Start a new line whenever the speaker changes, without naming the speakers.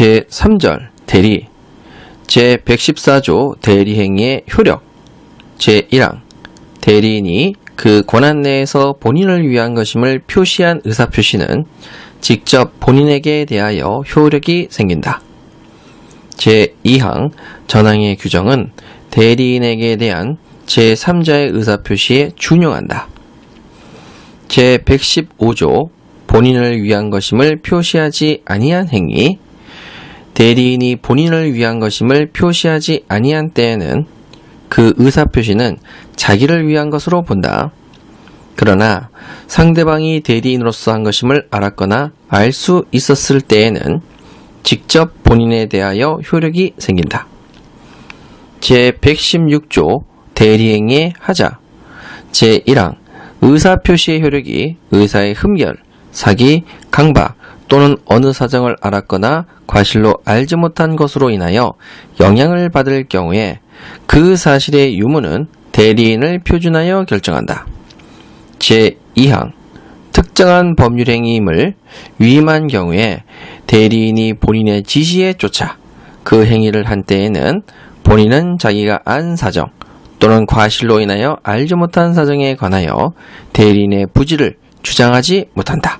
제3절 대리 제114조 대리행위의 효력 제1항 대리인이 그 권한 내에서 본인을 위한 것임을 표시한 의사표시는 직접 본인에게 대하여 효력이 생긴다. 제2항 전항의 규정은 대리인에게 대한 제3자의 의사표시에 준용한다. 제115조 본인을 위한 것임을 표시하지 아니한 행위 대리인이 본인을 위한 것임을 표시하지 아니한 때에는 그 의사표시는 자기를 위한 것으로 본다. 그러나 상대방이 대리인으로서 한 것임을 알았거나 알 수 있었을 때에는 직접 본인에 대하여 효력이 생긴다. 제116조 대리행위의 하자 제1항 의사표시의 효력이 의사의 흠결, 사기, 강박 또는 어느 사정을 알았거나 과실로 알지 못한 것으로 인하여 영향을 받을 경우에 그 사실의 유무는 대리인을 표준하여 결정한다. 제2항 특정한 법률행위임을 위임한 경우에 대리인이 본인의 지시에 쫓아 그 행위를 한 때에는 본인은 자기가 안 사정 또는 과실로 인하여 알지 못한 사정에 관하여 대리인의 부지를 주장하지 못한다.